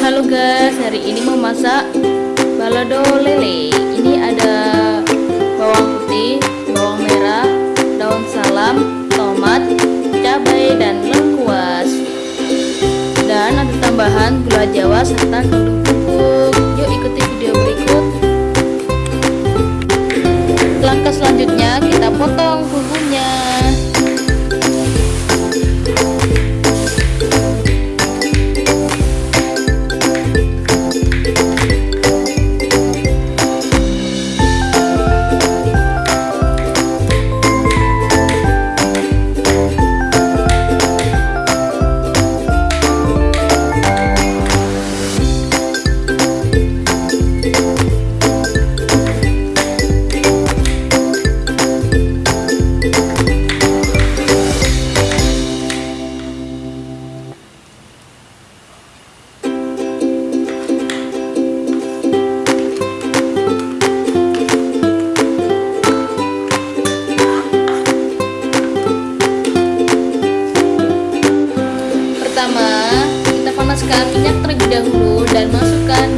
Halo guys, hari ini mau masak balado lele. Ini ada bawang putih, cabai dan lengkuas. Dan ada tambahan gula jawa serta kaldu bubuk. Yuk ikuti video berikut. Langkah selanjutnya kita potong bumbunya. Dahulu dan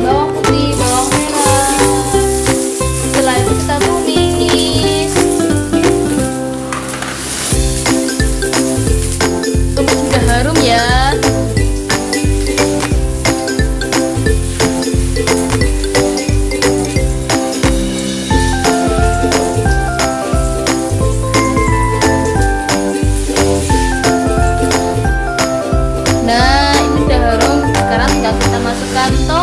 kita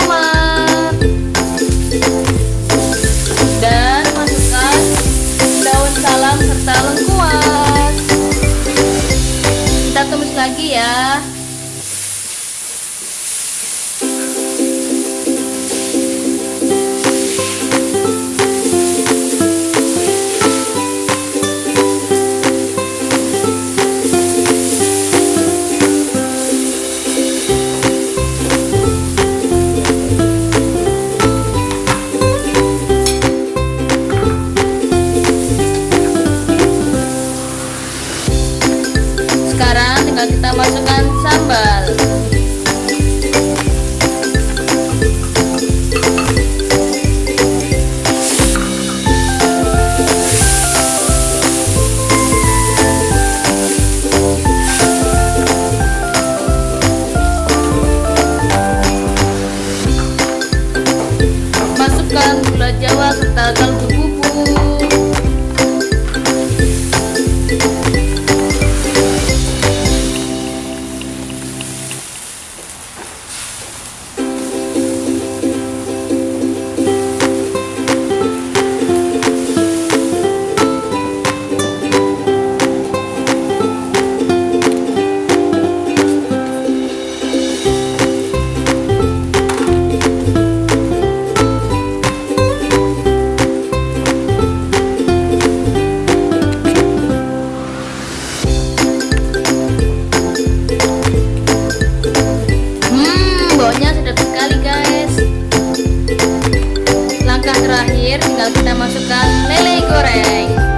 terakhir tinggal kita masukkan lele goreng.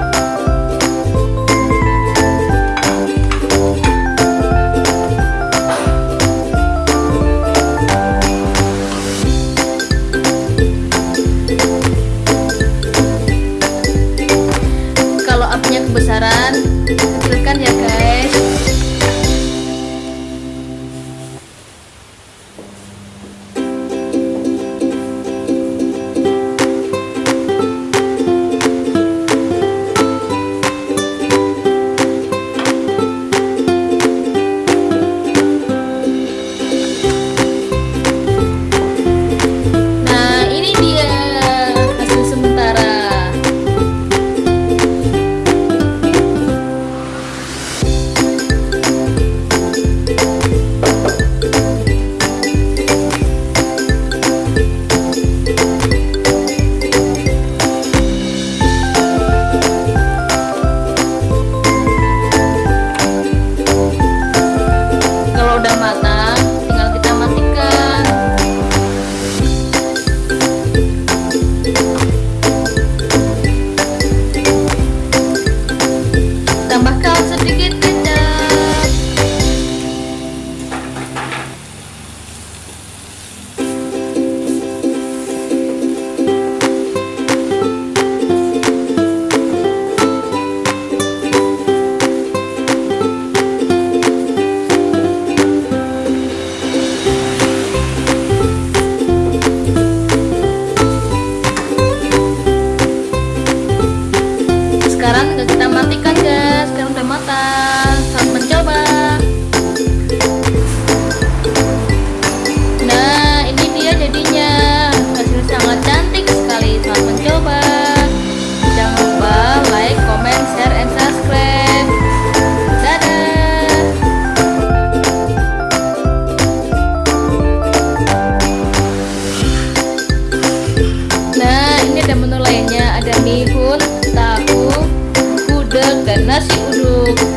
Tahu,